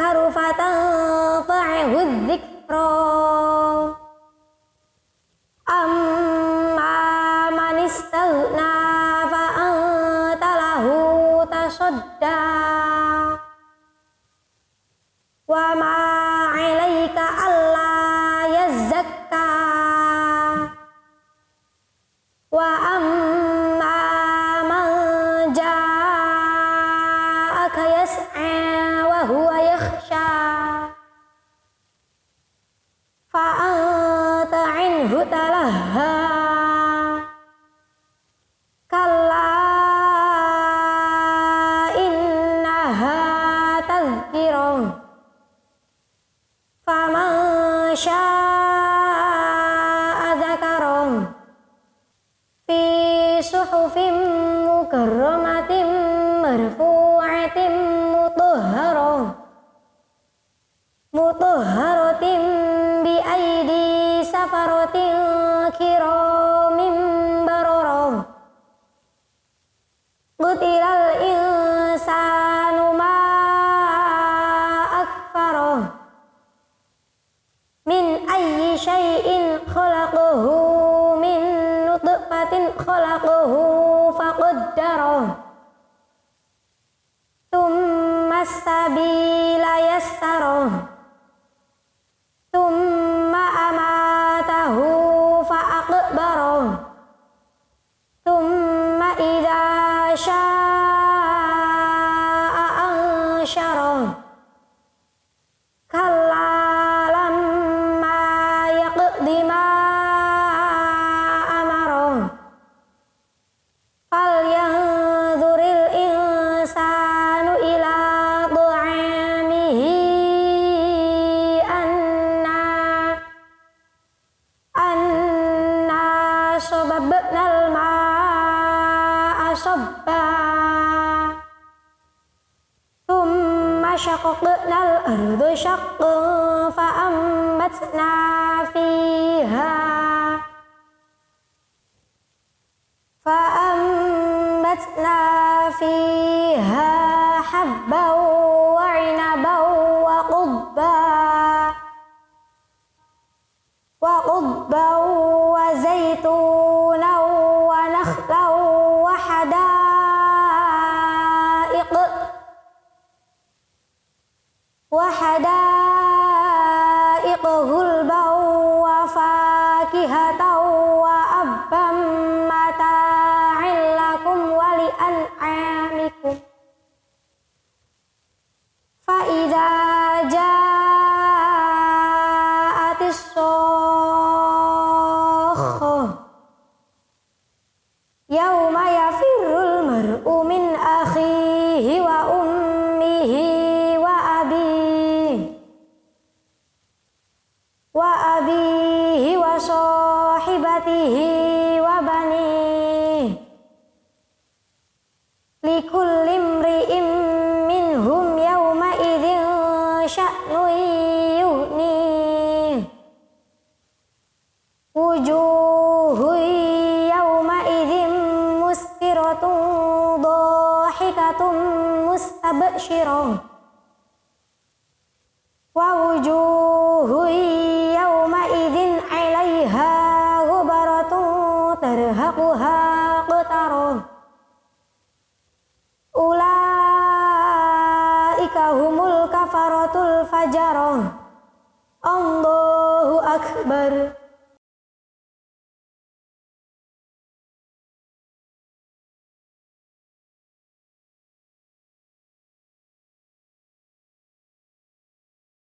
يذكر فتنفعه الذكرى taraka yas'a eh, wa huwa yakhsha. Fa'anta anhu talaha. Kalla innaha tadhkirah faman sya'a dhakarah fi suhufim mukarramatin marfu. مطهرة مطهرة بأيدي سفرة كرام بررة قتل الإنسان ما أكفره من أي شيء خلقه من نطفة خلقه فقدره astabila yastaroh صبا. ثم شققنا الأرض شقا فأنبتنا فيها. فأنبتنا فيها حبا وحدائق غلبا وفاكهة وأبا متاعا لكم ولأنعامكم. فإذا جاءت الصاخة wa bani likulli imri'im minhum yawma idzin sya'nu yuhni wujuhu yawma idzin musfiratun dhahikatun mustabshirah. Wa wujuhu ulaika humul kafaratul fajaroh Allahu Akbar.